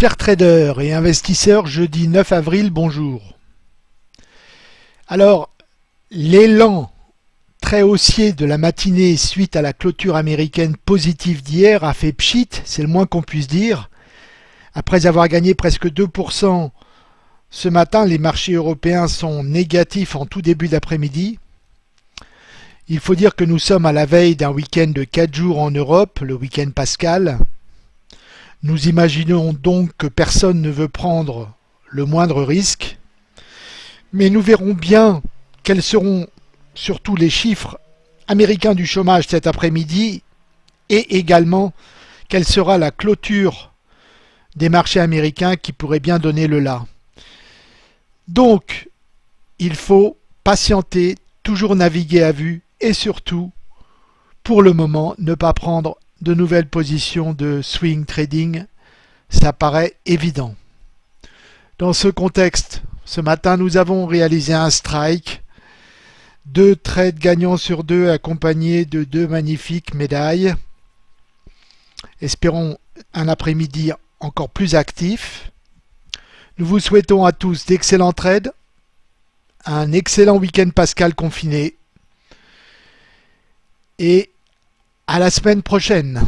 Chers traders et investisseurs, jeudi 9 avril, bonjour. Alors, l'élan très haussier de la matinée suite à la clôture américaine positive d'hier a fait pchit, c'est le moins qu'on puisse dire. Après avoir gagné presque 2%, ce matin, les marchés européens sont négatifs en tout début d'après-midi. Il faut dire que nous sommes à la veille d'un week-end de 4 jours en Europe, le week-end pascal. Nous imaginons donc que personne ne veut prendre le moindre risque, mais nous verrons bien quels seront surtout les chiffres américains du chômage cet après-midi et également quelle sera la clôture des marchés américains qui pourrait bien donner le là. Donc, il faut patienter, toujours naviguer à vue et surtout, pour le moment, ne pas prendre de nouvelles positions de swing trading, ça paraît évident. Dans ce contexte, ce matin, nous avons réalisé un strike, deux trades gagnants sur deux accompagnés de deux magnifiques médailles. Espérons un après-midi encore plus actif. Nous vous souhaitons à tous d'excellents trades, un excellent week-end pascal confiné et à la semaine prochaine